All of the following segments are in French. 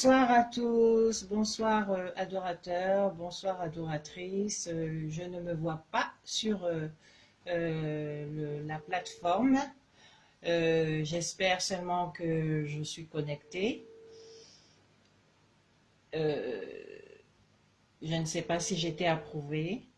Bonsoir à tous, bonsoir euh, adorateurs, bonsoir adoratrices. Euh, je ne me vois pas sur euh, la plateforme. J'espère seulement que je suis connectée. je ne sais pas si j'étais approuvée.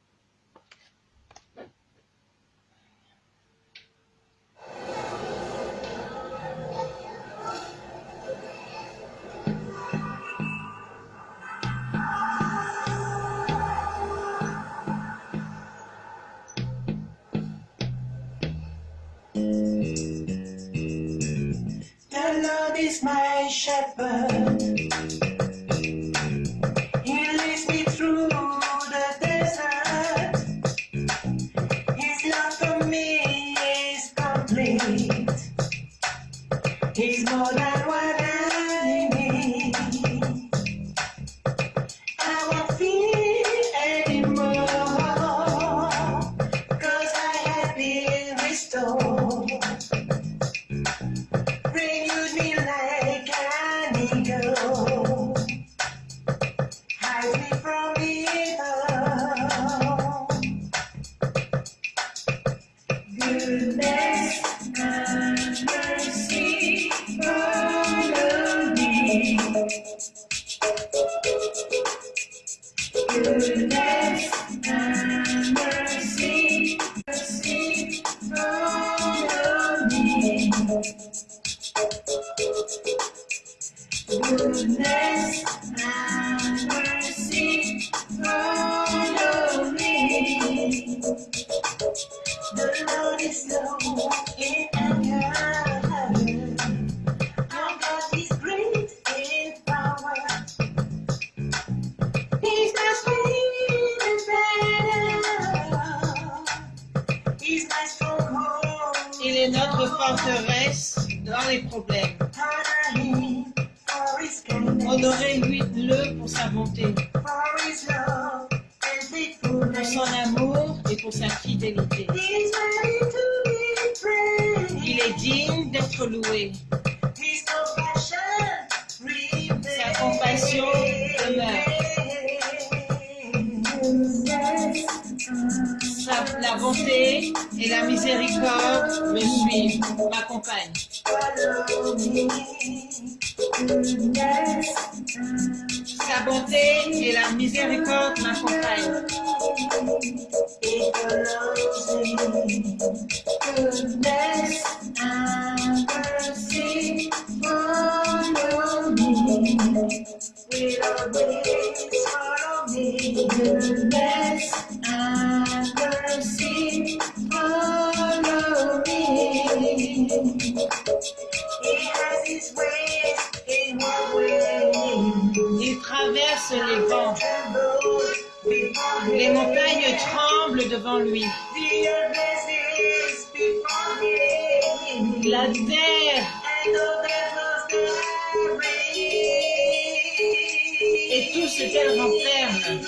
Ce qu'elle renferme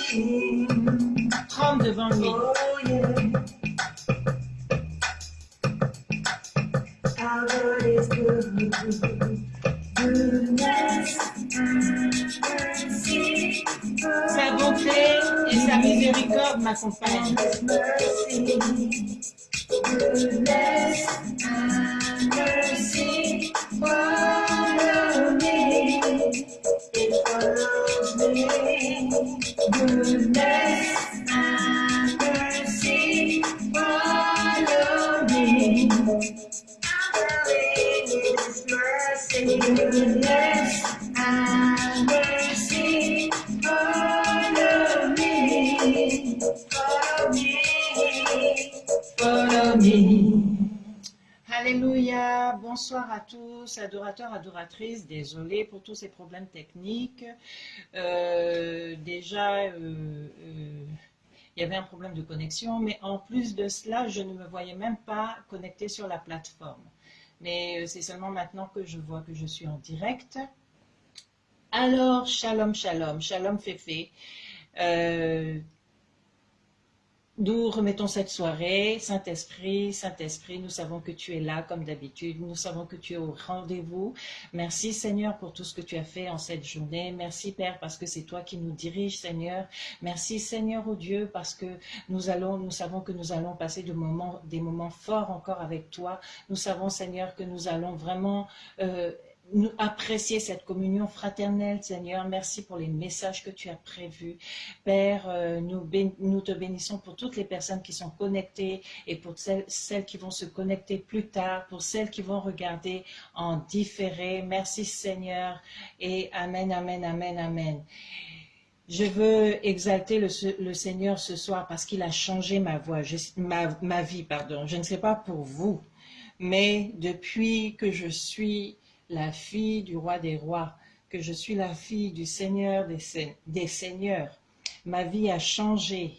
tremblent devant lui. Sa bonté et sa miséricorde m'accompagnent. Adorateurs, adoratrices. Désolé pour tous ces problèmes techniques. Euh, déjà, euh, euh, il y avait un problème de connexion, mais en plus de cela, je ne me voyais même pas connectée sur la plateforme. Mais c'est seulement maintenant que je vois que je suis en direct. Alors, shalom, shalom, shalom, féfé. Euh, nous remettons cette soirée, Saint-Esprit, Saint-Esprit, nous savons que tu es là comme d'habitude, nous savons que tu es au rendez-vous. Merci Seigneur pour tout ce que tu as fait en cette journée. Merci Père parce que c'est toi qui nous diriges Seigneur. Merci Seigneur au Dieu parce que nous allons, nous savons que nous allons passer moments, des moments forts encore avec toi. Nous savons Seigneur que nous allons vraiment euh, apprécier cette communion fraternelle, Seigneur. Merci pour les messages que tu as prévus. Père, euh, nous, te bénissons pour toutes les personnes qui sont connectées et pour celles, qui vont se connecter plus tard, pour celles qui vont regarder en différé. Merci Seigneur et Amen, Amen, Amen, Amen. Je veux exalter le, Seigneur ce soir parce qu'il a changé ma voix, ma vie, pardon. Je ne sais pas pour vous, mais depuis que je suis la fille du roi des rois, que je suis la fille du Seigneur des, se- des seigneurs, ma vie a changé.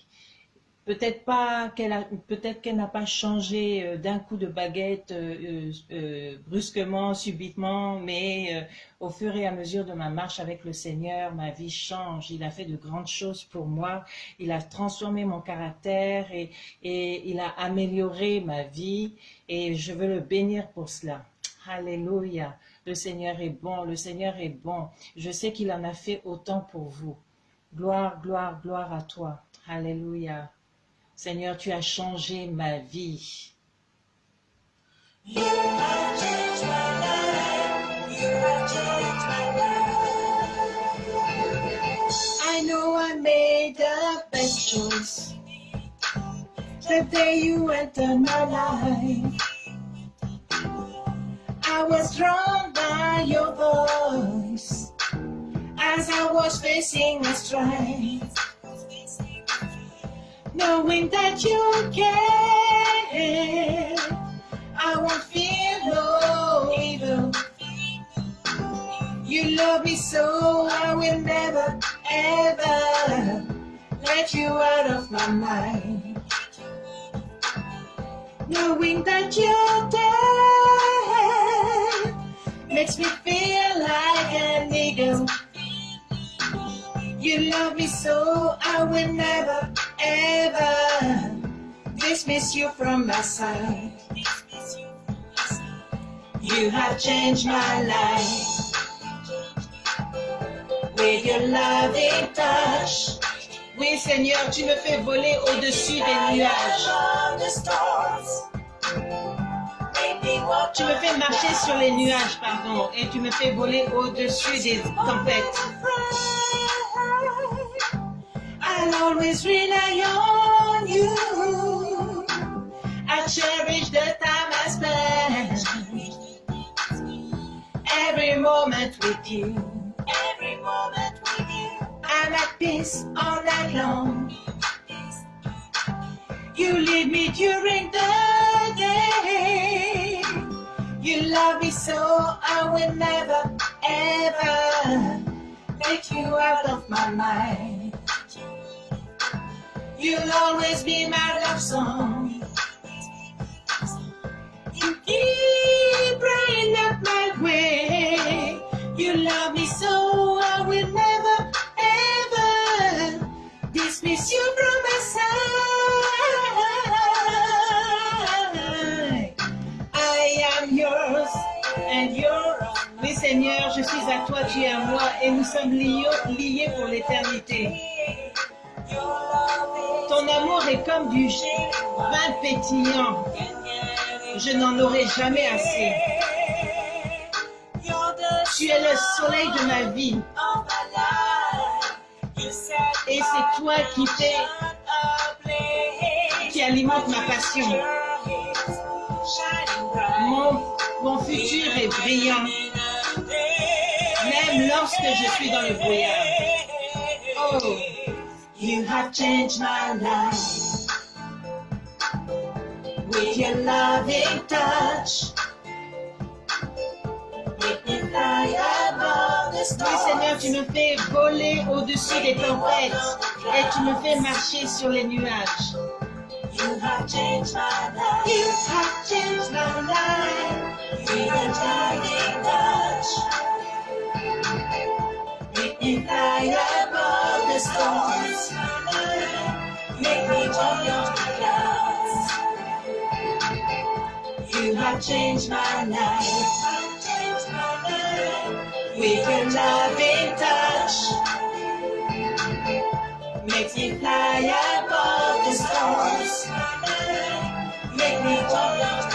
Peut-être pas qu'elle peut-être qu'elle n'a pas changé euh, d'un coup de baguette euh, euh, brusquement, subitement, mais au fur et à mesure de ma marche avec le Seigneur, ma vie change. Il a fait de grandes choses pour moi. Il a transformé mon caractère et, et il a amélioré ma vie et je veux le bénir pour cela. Alléluia. Le Seigneur est bon, le Seigneur est bon. Je sais qu'il en a fait autant pour vous. Gloire, gloire, gloire à toi. Alléluia. Seigneur, tu as changé ma vie. You have changed my life. You have changed my life. I know I made the best choice. The day you entered my life. I was drawn by your voice as I was facing a strife. Knowing that you care, I won't fear no evil. You love me so I will never ever let you out of my mind. Knowing that you're there, makes me feel like an eagle. You love me so I will never, ever dismiss you from my side. You have changed my life with your loving touch. Oui, Seigneur, tu me fais voler au-dessus des nuages. Tu me fais marcher sur les nuages, pardon, et tu me fais voler au-dessus des tempêtes. I'll always rely on you. I cherish the time I spend. Every moment with you. Every moment with you. I'm at peace all night long. You lead me during the. Me so I will never, ever make you out of my mind. You'll always be my love song. Toi, tu es à moi et nous sommes liés, pour l'éternité. Ton amour est comme du vin pétillant. Je n'en aurai jamais assez. Tu es le soleil de ma vie. Et c'est toi qui fais, qui alimente ma passion. Mon futur est brillant, même lorsque je suis dans le brouillard. Oh, you have changed my life with your loving touch. Oui. Seigneur, tu me fais voler au-dessus des tempêtes et tu me fais marcher sur les nuages. You have changed my life. You have changed my life. Make me the clouds. You have changed my life. With your loving touch. Makes me fly above the stars. Make me the clouds.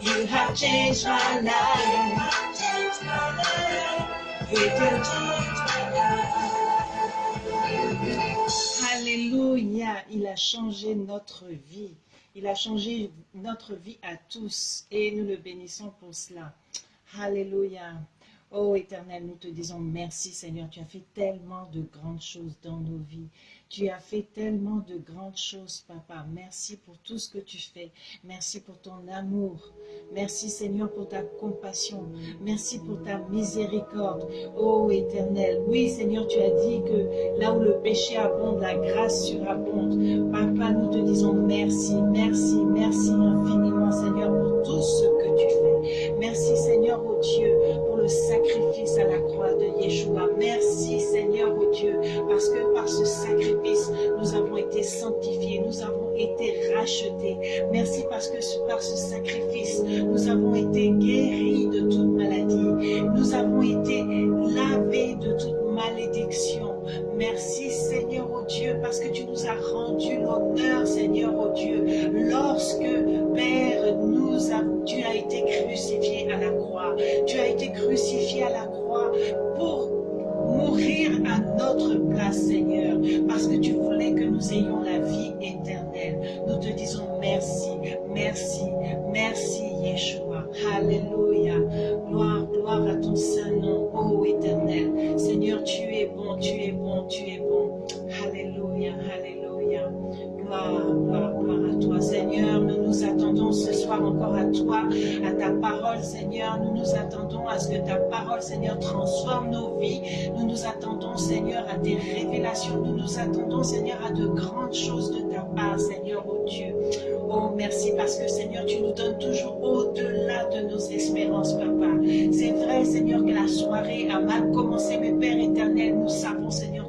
You have changed my life. Alléluia, il a changé notre vie. Il a changé notre vie à tous et nous le bénissons pour cela. Alléluia. Oh Éternel, nous te disons merci Seigneur. Tu as fait tellement de grandes choses dans nos vies. Tu as fait tellement de grandes choses, Papa. Merci pour tout ce que tu fais. Merci pour ton amour. Merci Seigneur pour ta compassion. Merci pour ta miséricorde. Oh Éternel, oui Seigneur, tu as dit que là où le péché abonde, la grâce surabonde. Papa, nous te disons merci, merci, merci infiniment Seigneur pour tout ce que tu fais. Merci Seigneur, oh Dieu, pour le sacrifice à la croix de Yeshua. Merci ce sacrifice, nous avons été sanctifiés, nous avons été rachetés. Merci parce que par ce sacrifice, nous avons été guéris de toute maladie. Nous avons été Seigneur, transforme nos vies. Nous nous attendons, Seigneur, à des révélations. Nous nous attendons, Seigneur, à de grandes choses de ta part, Seigneur, oh Dieu. Oh, merci parce que, Seigneur, tu nous donnes toujours au-delà de nos espérances, Papa. C'est vrai, Seigneur, que la soirée a mal commencé, mais Père éternel, nous savons, Seigneur,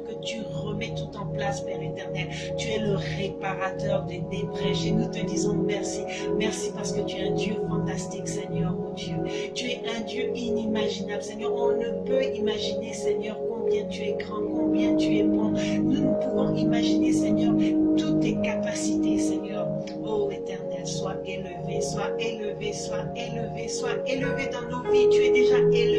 remets tout en place, Père éternel. Tu es le réparateur des, brèches et nous te disons merci. Merci parce que tu es un Dieu fantastique, Seigneur, oh Dieu. Tu es un Dieu inimaginable, Seigneur. On ne peut imaginer, Seigneur, combien tu es grand, combien tu es bon. Nous ne pouvons imaginer, Seigneur, toutes tes capacités, Seigneur. Oh éternel, sois élevé, sois élevé, sois élevé, sois élevé dans nos vies. Tu es déjà élevé,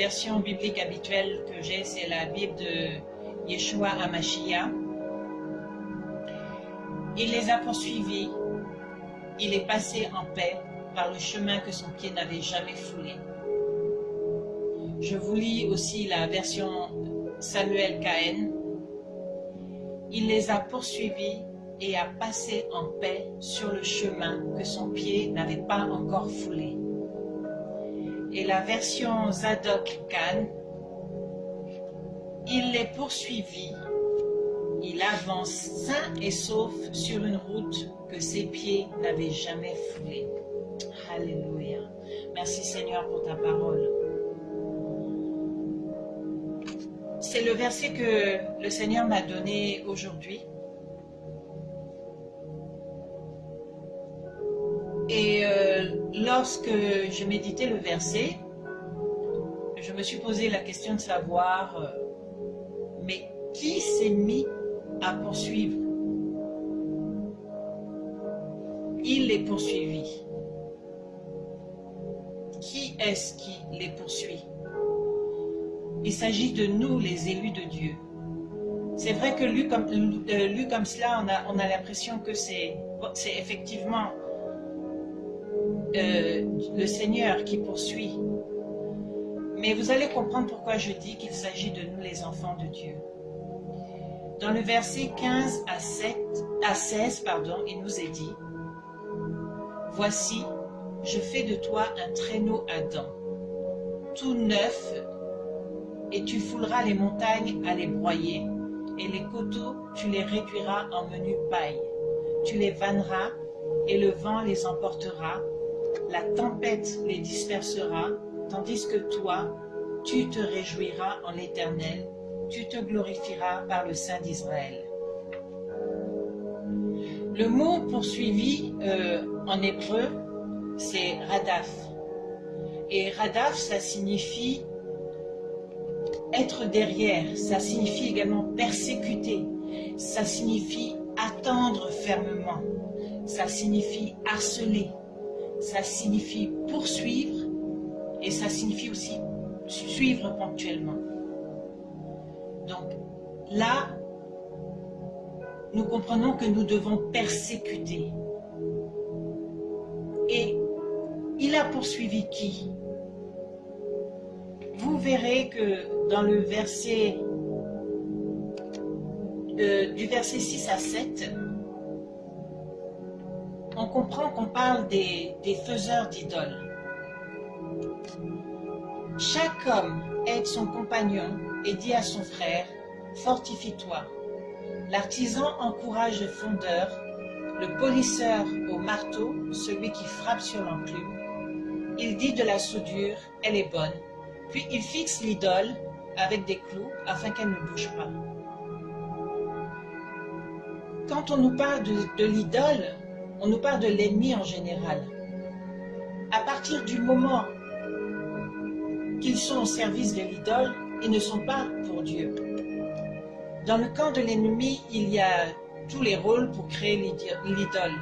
version biblique habituelle que j'ai, c'est la Bible de Yeshua Hamashiach. Il les a poursuivis, il est passé en paix par le chemin que son pied n'avait jamais foulé. Je vous lis aussi la version Samuel Cahen. Il les a poursuivis et a passé en paix sur le chemin que son pied n'avait pas encore foulé. Et la version Zadok Khan, il les poursuivit, il avance sain et sauf sur une route que ses pieds n'avaient jamais foulée. Alléluia. Merci Seigneur pour ta parole. C'est le verset que le Seigneur m'a donné aujourd'hui. Et euh, lorsque je méditais le verset, je me suis posé la question de savoir, euh, mais qui s'est mis à poursuivre? Il les poursuivit. Qui est-ce qui les poursuit? Il s'agit de nous, les élus de Dieu. C'est vrai que lu comme, euh, cela, on a, on a l'impression que c'est effectivement le Seigneur qui poursuit. Mais vous allez comprendre pourquoi je dis qu'il s'agit de nous les enfants de Dieu. Dans le verset 15 à, 7, à 16, pardon, il nous est dit « Voici, je fais de toi un traîneau à dents, tout neuf, et tu fouleras les montagnes à les broyer, et les coteaux, tu les réduiras en menu paille. Tu les vanneras, et le vent les emportera, la tempête les dispersera, tandis que toi, tu te réjouiras en l'Éternel, tu te glorifieras par le Saint d'Israël. Le mot poursuivi euh, en hébreu, c'est radaf. Et radaf, ça signifie être derrière, ça signifie également persécuter, ça signifie attendre fermement, ça signifie harceler, ça signifie poursuivre et ça signifie aussi suivre ponctuellement. Donc là, nous comprenons que nous devons persécuter. Et il a poursuivi qui? Vous verrez que dans le verset, euh, du verset 6 à 7, on comprend qu'on parle des, faiseurs d'idoles. Chaque homme aide son compagnon et dit à son frère, fortifie-toi, L'artisan encourage le fondeur, le polisseur au marteau, celui qui frappe sur l'enclume. Il dit de la soudure, elle est bonne, puis il fixe l'idole avec des clous afin qu'elle ne bouge pas. Quand on nous parle de l'idole, on nous parle de l'ennemi en général. À partir du moment qu'ils sont au service de l'idole, ils ne sont pas pour Dieu. Dans le camp de l'ennemi, il y a tous les rôles pour créer l'idole.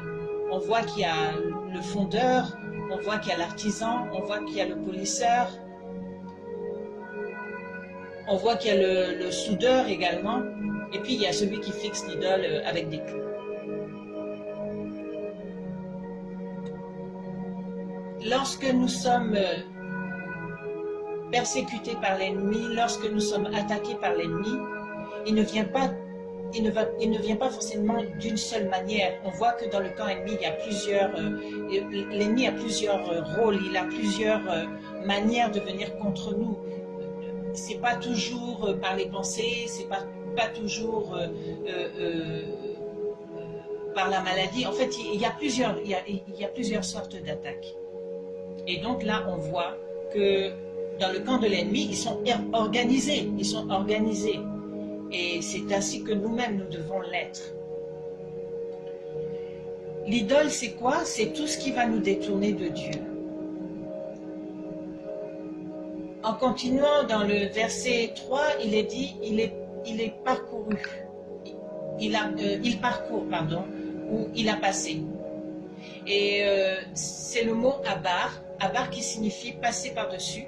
On voit qu'il y a le fondeur, on voit qu'il y a l'artisan, on voit qu'il y a le polisseur, on voit qu'il y a le, soudeur également, et puis il y a celui qui fixe l'idole avec des clous. Lorsque nous sommes persécutés par l'ennemi, lorsque nous sommes attaqués par l'ennemi, il ne vient pas il ne, va, il ne vient pas forcément d'une seule manière. On voit que dans le camp ennemi, il y a plusieurs, euh, l'ennemi a plusieurs euh, rôles, il a plusieurs euh, manières de venir contre nous. C'est pas toujours euh, par les pensées, c'est pas, pas toujours euh, euh, par la maladie. En fait, y a plusieurs, il y a plusieurs sortes d'attaques. Et donc là, on voit que dans le camp de l'ennemi, ils sont organisés, ils sont organisés. Et c'est ainsi que nous-mêmes, nous devons l'être. L'idole, c'est quoi? C'est tout ce qui va nous détourner de Dieu. En continuant dans le verset 3, il est dit, il est, il est parcouru. Il, a, euh, il parcourt, pardon, ou il a passé. Et euh, c'est le mot abar, abar qui signifie passer par-dessus.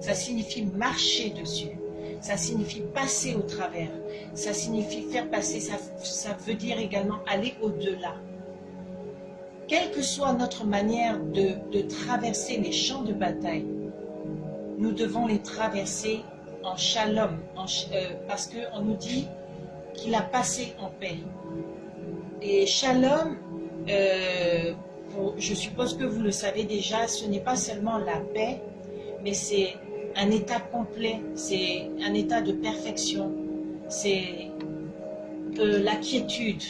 Ça signifie marcher dessus ça signifie passer au travers, ça signifie faire passer, ça, veut dire également aller au-delà. Quelle que soit notre manière de, traverser les champs de bataille, nous devons les traverser en shalom, euh, parce qu'on nous dit qu'il a passé en paix. Et shalom, euh, je suppose que vous le savez déjà, ce n'est pas seulement la paix, mais c'est un état complet, c'est un état de perfection, c'est euh, la quiétude,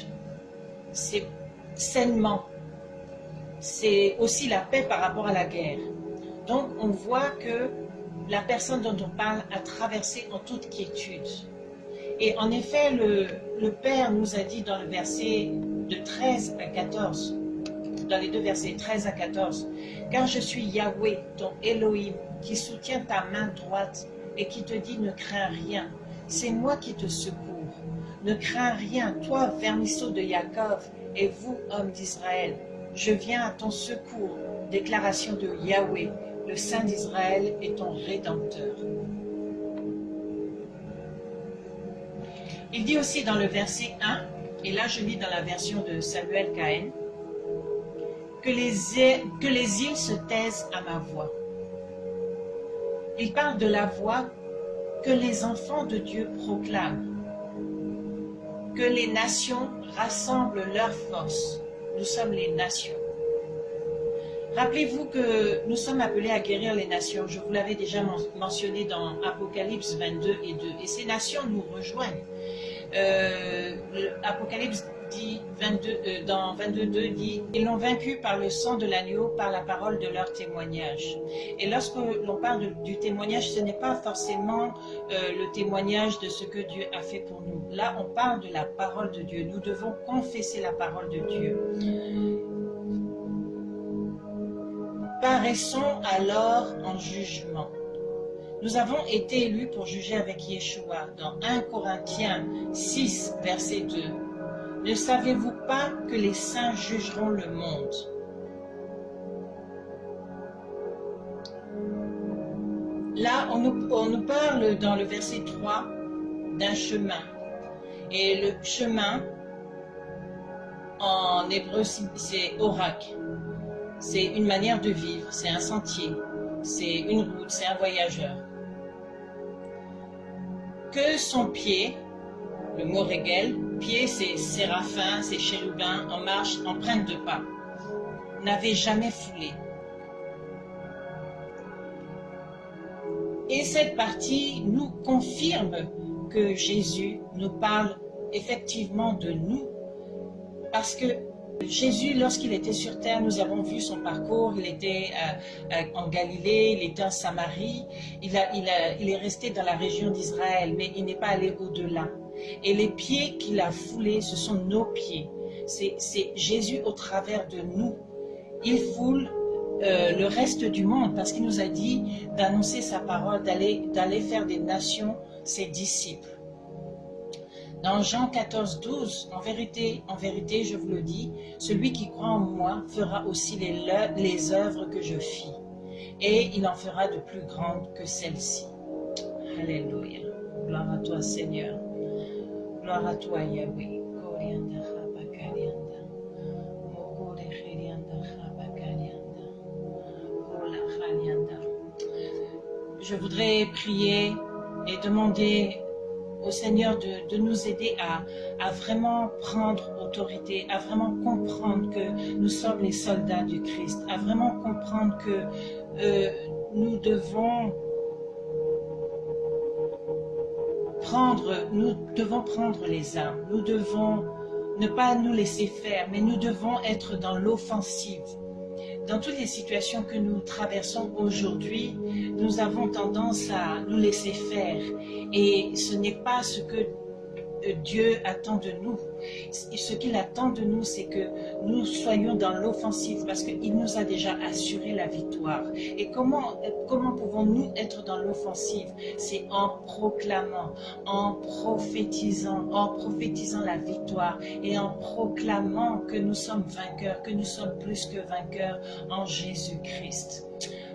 c'est sainement, c'est aussi la paix par rapport à la guerre. Donc on voit que la personne dont on parle a traversé en toute quiétude. Et en effet, le Père nous a dit dans le verset de 13 à 14, dans les deux versets 13 à 14, « Car je suis Yahweh, ton Elohim, qui soutient ta main droite et qui te dit ne crains rien. C'est moi qui te secours. Ne crains rien, toi, vermisseau de Jacob, et vous, hommes d'Israël. Je viens à ton secours. Déclaration de Yahweh, le Saint d'Israël est ton Rédempteur. Il dit aussi dans le verset 1, et là je lis dans la version de Samuel Cahen, que les, îles se taisent à ma voix. Il parle de la voix que les enfants de Dieu proclament, que les nations rassemblent leurs forces. Nous sommes les nations. Rappelez-vous que nous sommes appelés à guérir les nations. Je vous l'avais déjà mentionné dans Apocalypse 22 et 2. Et ces nations nous rejoignent. Euh, Apocalypse dit 22, euh, dans 22.2 dit « Ils l'ont vaincu par le sang de l'agneau, par la parole de leur témoignage. » Et lorsque l'on parle du témoignage, ce n'est pas forcément euh, le témoignage de ce que Dieu a fait pour nous. Là, on parle de la parole de Dieu. Nous devons confesser la parole de Dieu. Paraissons alors en jugement. Nous avons été élus pour juger avec Yeshua dans 1 Corinthiens 6, verset 2. Ne savez-vous pas que les saints jugeront le monde? Là, on nous, parle dans le verset 3 d'un chemin. Et le chemin, en hébreu, c'est orak. C'est une manière de vivre, c'est un sentier, c'est une route, c'est un voyageur. Que son pied, le mot régel, pied c'est séraphin, c'est chérubin, en marche, empreinte de pas, n'avait jamais foulé. Et cette partie nous confirme que Jésus nous parle effectivement de nous. Parce que Jésus, lorsqu'il était sur terre, nous avons vu son parcours, il était euh, euh, en Galilée, il était en Samarie, il est resté dans la région d'Israël, mais il n'est pas allé au-delà. Et les pieds qu'il a foulés, ce sont nos pieds. C'est Jésus au travers de nous. Il foule euh, le reste du monde parce qu'il nous a dit d'annoncer sa parole, d'aller faire des nations ses disciples. Dans Jean 14, 12, en vérité, en vérité, je vous le dis, celui qui croit en moi fera aussi les, les œuvres que je fis, et il en fera de plus grandes que celles-ci. Alléluia. Gloire à toi, Seigneur. Je voudrais prier et demander au Seigneur de, nous aider à, vraiment prendre autorité, à vraiment comprendre que nous sommes les soldats du Christ, à vraiment comprendre que euh, nous devons nous devons prendre les armes, nous devons ne pas nous laisser faire, mais nous devons être dans l'offensive. Dans toutes les situations que nous traversons aujourd'hui, nous avons tendance à nous laisser faire. Et ce n'est pas ce que Dieu attend de nous. Ce qu'il attend de nous, c'est que nous soyons dans l'offensive parce qu'il nous a déjà assuré la victoire. Et comment, comment pouvons-nous être dans l'offensive? C'est en proclamant, en prophétisant, en prophétisant la victoire et en proclamant que nous sommes vainqueurs, que nous sommes plus que vainqueurs en Jésus-Christ.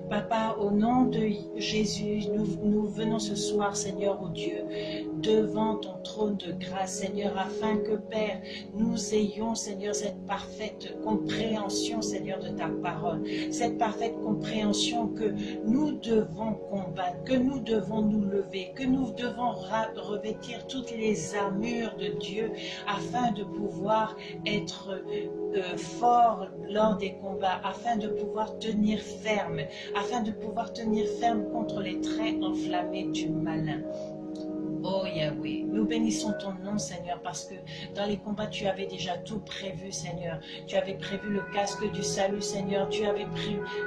Papa, au nom de Jésus, nous, venons ce soir, Seigneur, au oh Dieu, devant ton trône de grâce, Seigneur, afin que, Père, nous ayons, Seigneur, cette parfaite compréhension, Seigneur, de ta parole, cette parfaite compréhension que nous devons combattre, que nous devons nous lever, que nous devons revêtir toutes les armures de Dieu afin de pouvoir être euh, forts lors des combats, afin de pouvoir tenir ferme, afin de pouvoir tenir ferme contre les traits enflammés du malin. Oh Yahweh, nous bénissons ton nom Seigneur parce que dans les combats tu avais déjà tout prévu Seigneur. Tu avais prévu le casque du salut Seigneur. Tu avais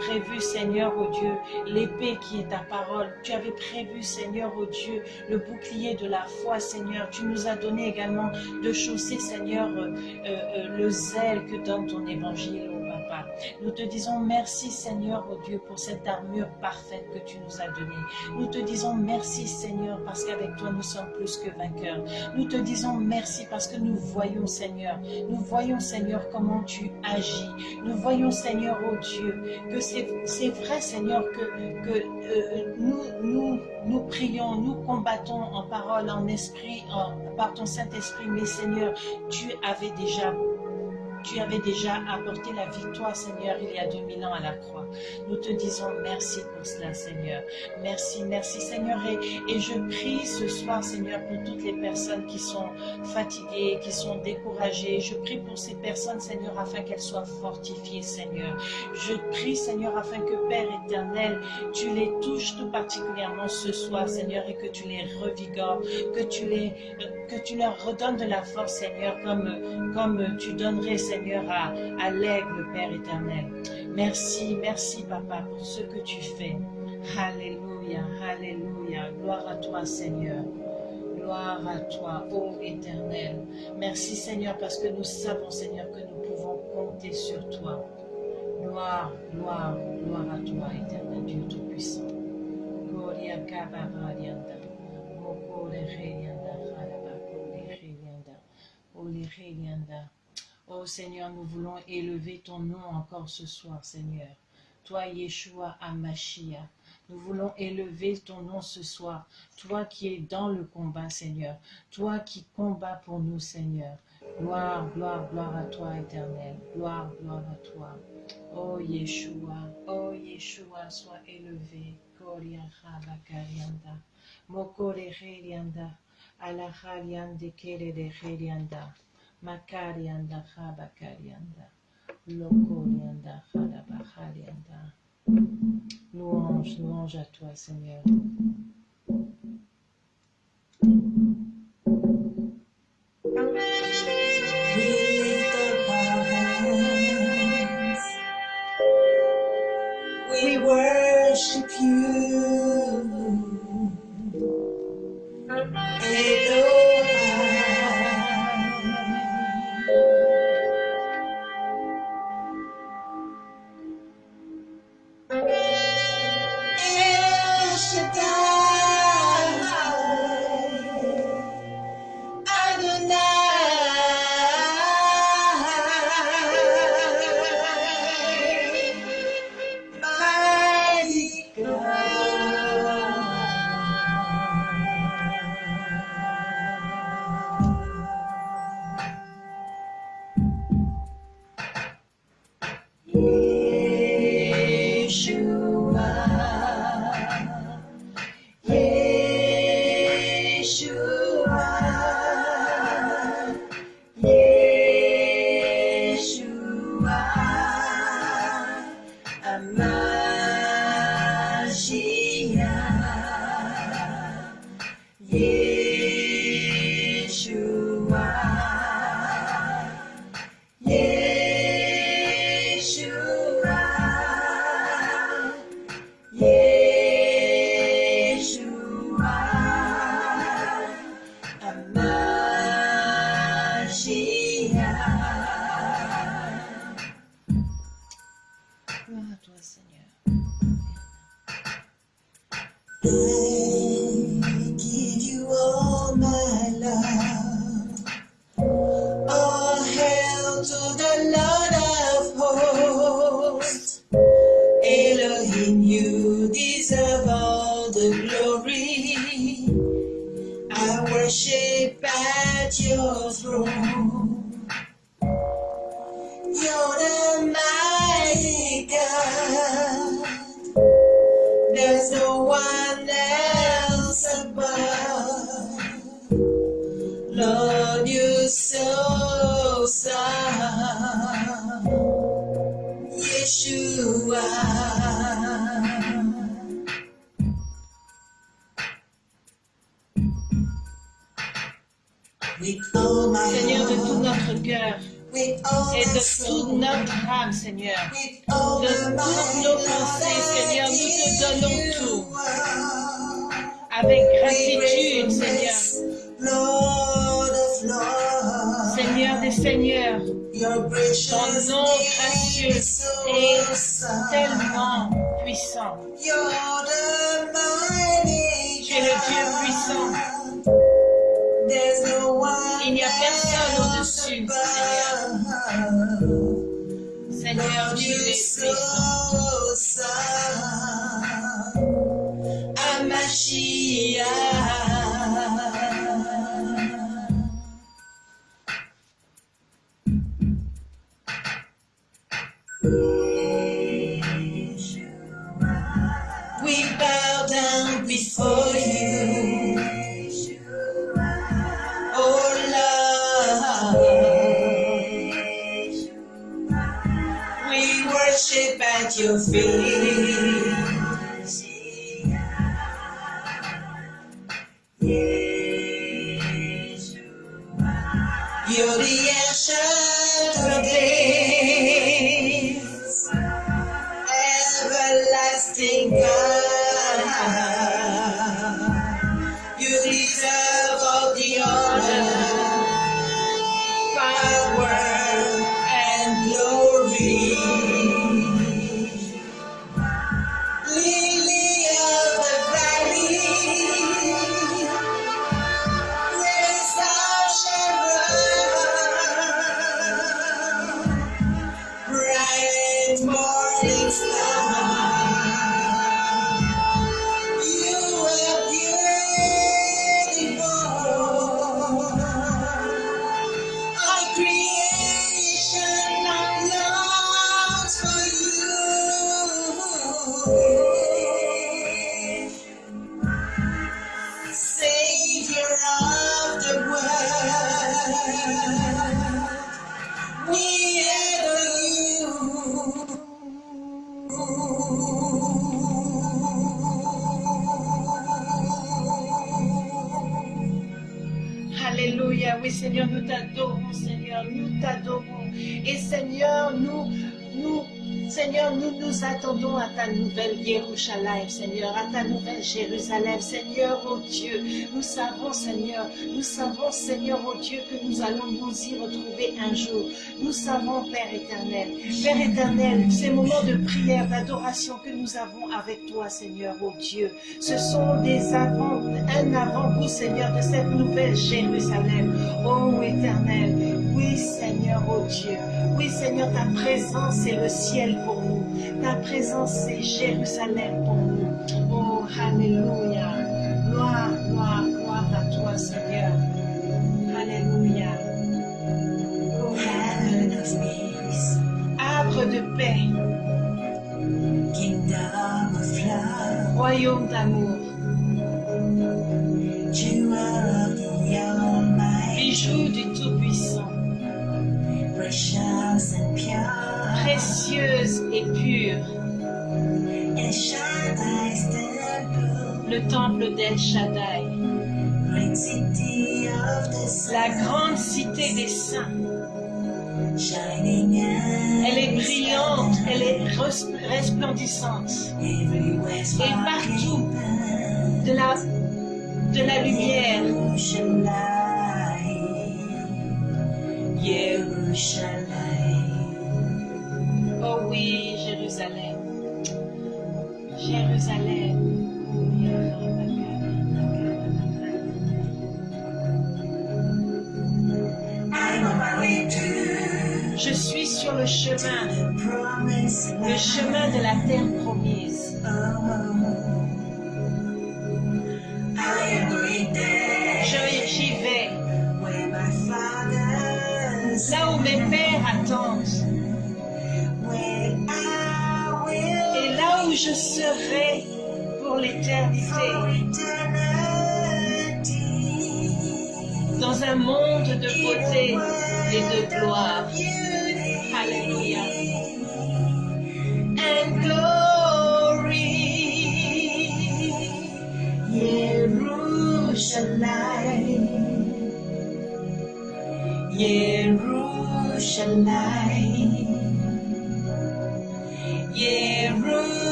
prévu Seigneur oh Dieu l'épée qui est ta parole. Tu avais prévu Seigneur oh Dieu le bouclier de la foi Seigneur. Tu nous as donné également de chausser Seigneur euh, euh, le zèle que donne ton évangile nous te disons merci Seigneur, oh Dieu, pour cette armure parfaite que tu nous as donnée. Nous te disons merci Seigneur, parce qu'avec toi nous sommes plus que vainqueurs. Nous te disons merci parce que nous voyons Seigneur, nous voyons Seigneur comment tu agis. Nous voyons Seigneur, oh Dieu, que c'est vrai Seigneur que, euh, nous, nous, nous prions, nous combattons en parole, en esprit, par ton Saint-Esprit, mais Seigneur, tu avais déjà tu avais déjà apporté la victoire, Seigneur, il y a 2000 ans à la croix. Nous te disons merci pour cela, Seigneur. Merci, merci, Seigneur. Et, je prie ce soir, Seigneur, pour toutes les personnes qui sont fatiguées, qui sont découragées. Je prie pour ces personnes, Seigneur, afin qu'elles soient fortifiées, Seigneur. Je prie, Seigneur, afin que, Père éternel, tu les touches tout particulièrement ce soir, Seigneur, et que tu les revigores, que tu, les, que tu leur redonnes de la force, Seigneur, comme, comme tu donnerais, Seigneur, à, à l'aigle, Père éternel. Merci, merci, Papa, pour ce que tu fais. Alléluia, Alléluia. Gloire à toi, Seigneur. Gloire à toi, ô éternel. Merci, Seigneur, parce que nous savons, Seigneur, que nous pouvons compter sur toi. Gloire, gloire, gloire à toi, éternel Dieu Tout-Puissant. Oh Seigneur, nous voulons élever ton nom encore ce soir, Seigneur. Toi, Yeshua Amashia, nous voulons élever ton nom ce soir. Toi qui es dans le combat, Seigneur. Toi qui combats pour nous, Seigneur. Gloire, gloire, gloire à toi, éternel. Gloire, gloire à toi. Oh Yeshua, oh Yeshua, sois élevé. Koria Bakarianda. Mokore Herianda. Alahariande Kere de Herianda. Makarianda Habakarianda. Lokorianda Hadabaharianda. Louange, louange à toi, Seigneur. Yeshua. Seigneur des Seigneurs, ton nom so est tellement puissant. Tu es le Dieu puissant. Il n'y a personne au-dessus. Seigneur, Lord, tu es puissant. Worship at Seigneur, à ta nouvelle Jérusalem, Seigneur, oh Dieu. Nous savons, Seigneur, nous savons, Seigneur, oh Dieu, que nous allons nous y retrouver un jour. Nous savons, Père éternel, Père éternel, ces moments de prière, d'adoration que nous avons avec toi, Seigneur, oh Dieu, ce sont des avant, un avant-goût, Seigneur, de cette nouvelle Jérusalem. Oh éternel, oui, Seigneur, oh Dieu, oui, Seigneur, ta présence, c'est le ciel pour nous. Ta présence, c'est Jérusalem pour nous. Oh, Alléluia. Gloire, gloire, gloire à toi, Seigneur. Alléluia. Oh, Heaven of peace, Arbre de paix, kingdom of love, royaume d'amour, bijou du Tout-Puissant, precious and pure, précieuse le temple d'El Shaddai, la grande cité des saints. Elle est brillante, elle est res- resplendissante. Et partout, de la, de la lumière. Le chemin de la terre promise. J'y vais, là où mes pères attendent, et là où je serai pour l'éternité, dans un monde de beauté et de gloire.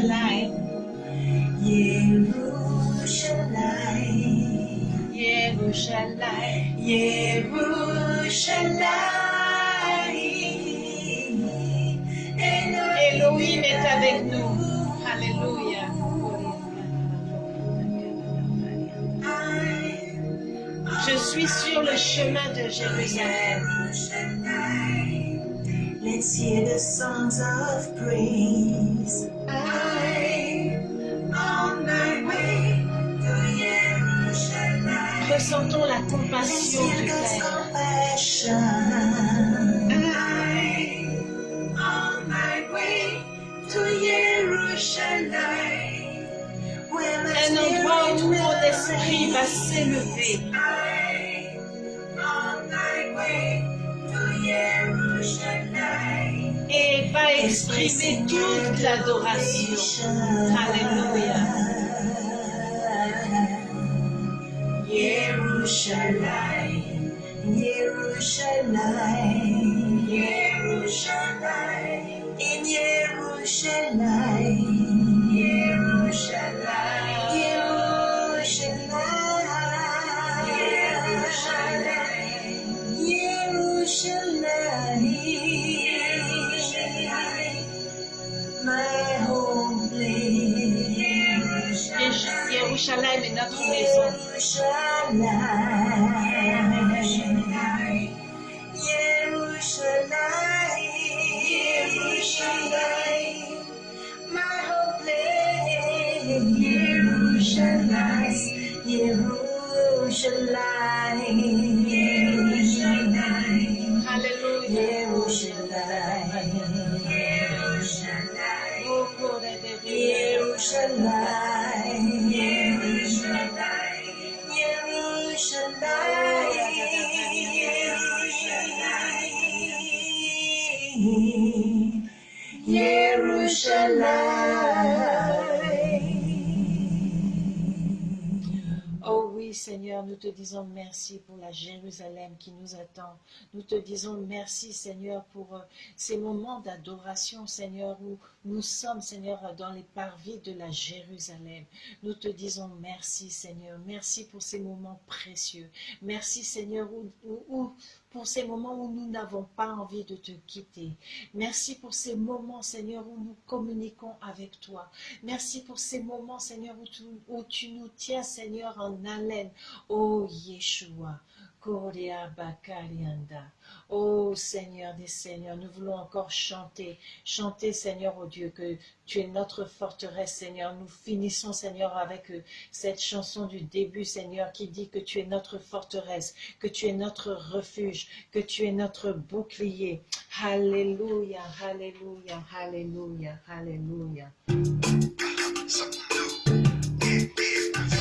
Yerushalayim. Yerushalayim, Yerushalayim. Yerushalayim. Elohim est avec nous. Alléluia. Je suis sur le chemin de Jérusalem. Let's hear the songs of praise. Toute l'adoration. Alléluia. Yerushalayim, merci pour la Jérusalem qui nous attend. Nous te disons merci, Seigneur, pour euh, ces moments d'adoration, Seigneur, où nous sommes, Seigneur, dans les parvis de la Jérusalem. Nous te disons merci, Seigneur. Merci pour ces moments précieux. Merci, Seigneur, où, où- où- pour ces moments où nous n'avons pas envie de te quitter. Merci pour ces moments, Seigneur, où nous communiquons avec toi. Merci pour ces moments, Seigneur, où tu, nous tiens, Seigneur, en haleine. Oh Yeshua. Oh Seigneur des Seigneurs, nous voulons encore chanter, chanter, Seigneur, oh Dieu, que tu es notre forteresse, Seigneur. Nous finissons, Seigneur, avec euh, cette chanson du début, Seigneur, qui dit que tu es notre forteresse, que tu es notre refuge, que tu es notre bouclier. Alléluia, Alléluia, Alléluia, Alléluia.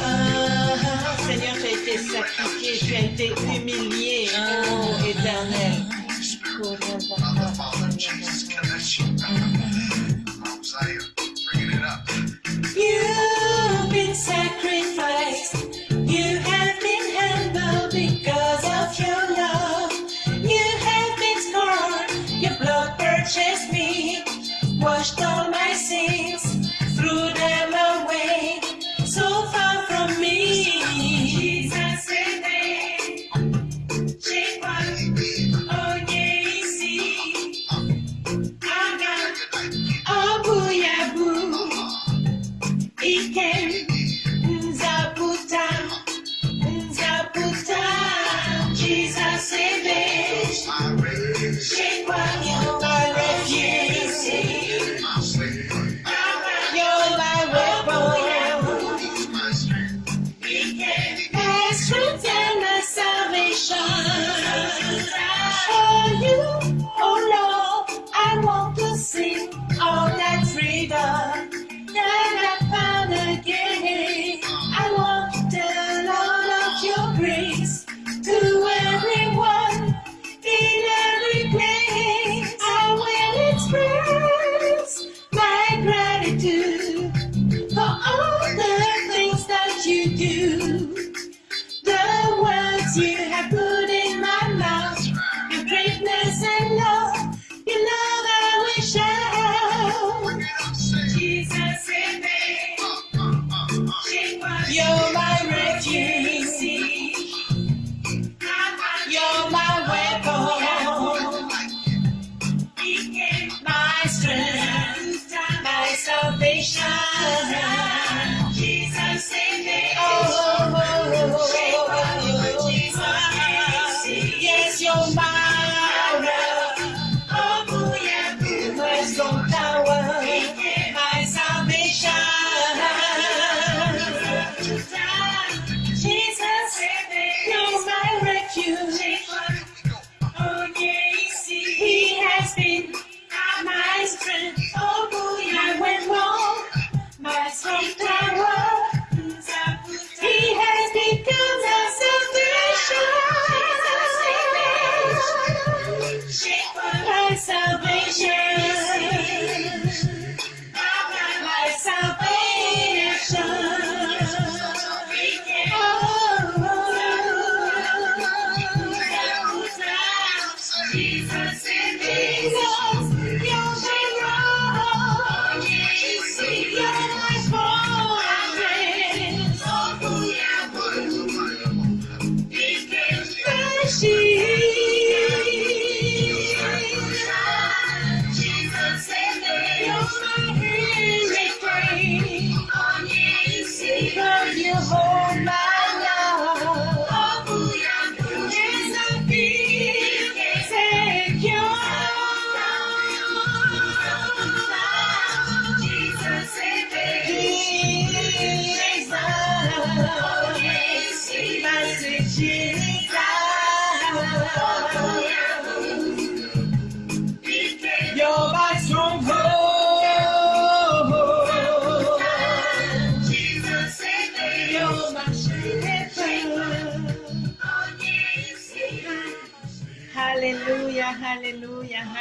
Ah, Seigneur, tu as été sacrifié, tu as été humilié, oh éternel. You've been sacrificed, you have been humbled because of your love. You have been scorned, your blood purchased me, washed all my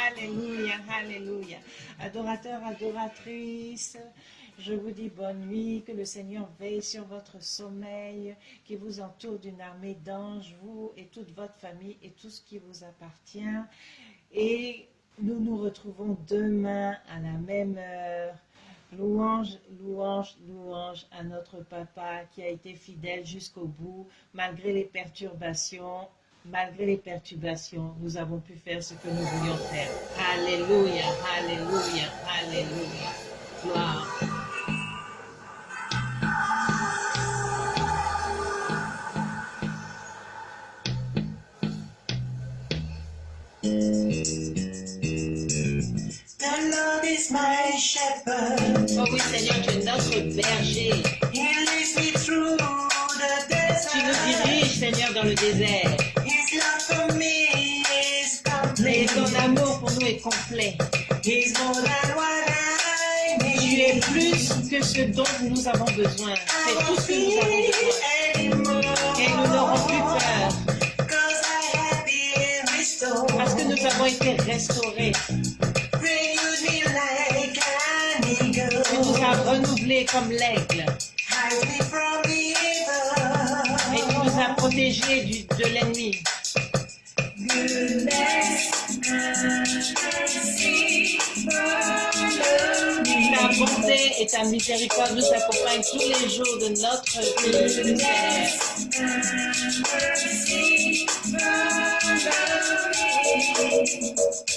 Alléluia, Alléluia. Adorateurs, adoratrices, je vous dis bonne nuit, que le Seigneur veille sur votre sommeil, qui vous entoure d'une armée d'anges, vous et toute votre famille et tout ce qui vous appartient. Et nous nous retrouvons demain à la même heure. Louange, louange, louange à notre papa qui a été fidèle jusqu'au bout, malgré les perturbations malgré les perturbations, nous avons pu faire ce que nous voulions faire. Alléluia, Alléluia, Alléluia. Gloire. The Lord is my shepherd. Oh oui, Seigneur, tu es notre berger. dont nous avons besoin. C'est tout ce que nous avons besoin. Et nous n'aurons plus peur. Parce que nous avons été restaurés. Tu nous as renouvelés comme l'aigle. ta bonté et ta miséricorde nous accompagnent tous les jours de notre vie.